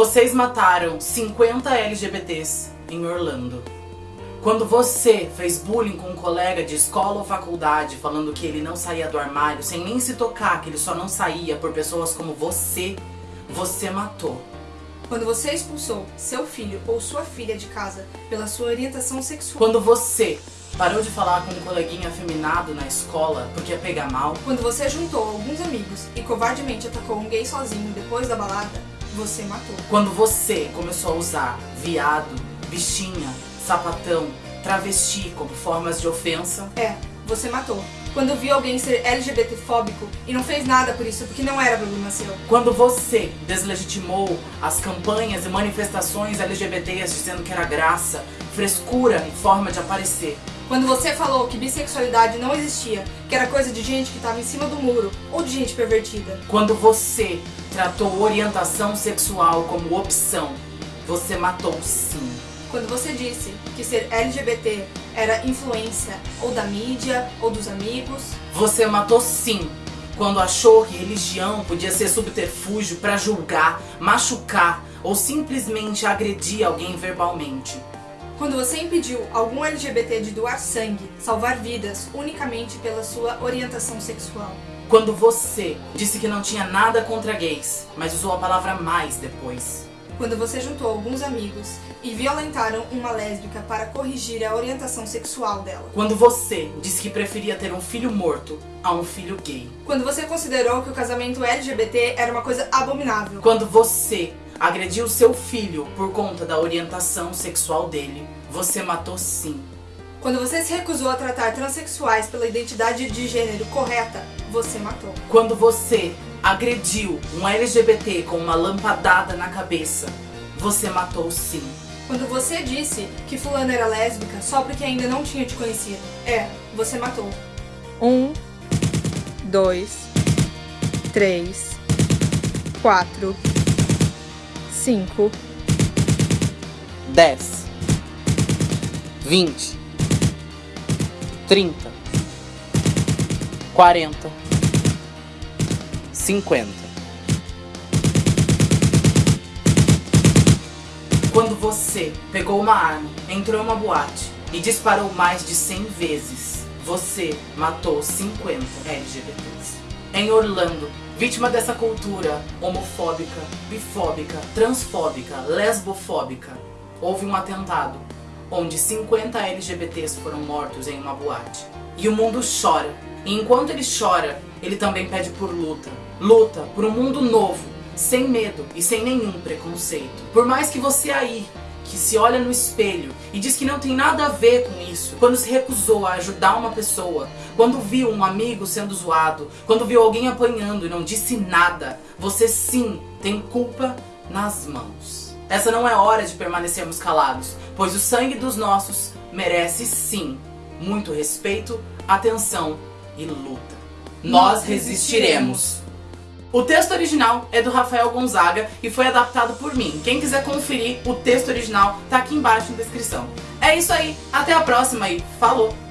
Vocês mataram 50 LGBTs em Orlando. Quando você fez bullying com um colega de escola ou faculdade falando que ele não saía do armário sem nem se tocar, que ele só não saía por pessoas como você, você matou. Quando você expulsou seu filho ou sua filha de casa pela sua orientação sexual. Quando você parou de falar com um coleguinha afeminado na escola porque ia pegar mal. Quando você juntou alguns amigos e covardemente atacou um gay sozinho depois da balada, você matou. Quando você começou a usar viado, bichinha, sapatão, travesti como formas de ofensa. É, você matou. Quando viu alguém ser LGBTfóbico e não fez nada por isso porque não era problema seu. Quando você deslegitimou as campanhas e manifestações LGBTs dizendo que era graça, frescura em forma de aparecer. Quando você falou que bissexualidade não existia, que era coisa de gente que estava em cima do muro ou de gente pervertida. Quando você tratou orientação sexual como opção, você matou sim. Quando você disse que ser LGBT era influência ou da mídia ou dos amigos. Você matou sim. Quando achou que religião podia ser subterfúgio para julgar, machucar ou simplesmente agredir alguém verbalmente. Quando você impediu algum LGBT de doar sangue, salvar vidas, unicamente pela sua orientação sexual. Quando você disse que não tinha nada contra gays, mas usou a palavra mais depois. Quando você juntou alguns amigos e violentaram uma lésbica para corrigir a orientação sexual dela. Quando você disse que preferia ter um filho morto a um filho gay. Quando você considerou que o casamento LGBT era uma coisa abominável. Quando você agrediu seu filho por conta da orientação sexual dele, você matou sim. Quando você se recusou a tratar transexuais pela identidade de gênero correta, você matou. Quando você agrediu um LGBT com uma lampadada na cabeça, você matou sim. Quando você disse que fulano era lésbica só porque ainda não tinha te conhecido, é, você matou. Um, dois, três, quatro, cinco, dez, vinte, trinta, quarenta, cinquenta. Quando você pegou uma arma, entrou em uma boate e disparou mais de 100 vezes, você matou 50 LGBTs. Em Orlando, vítima dessa cultura homofóbica, bifóbica, transfóbica, lesbofóbica, houve um atentado onde 50 LGBTs foram mortos em uma boate. E o mundo chora. E enquanto ele chora, ele também pede por luta. Luta por um mundo novo, sem medo e sem nenhum preconceito. Por mais que você aí, que se olha no espelho e diz que não tem nada a ver com isso, quando se recusou a ajudar uma pessoa, quando viu um amigo sendo zoado, quando viu alguém apanhando e não disse nada, você sim tem culpa nas mãos. Essa não é hora de permanecermos calados, pois o sangue dos nossos merece sim muito respeito, atenção e luta. Nós resistiremos. O texto original é do Rafael Gonzaga e foi adaptado por mim. Quem quiser conferir o texto original tá aqui embaixo na descrição. É isso aí, até a próxima e falou!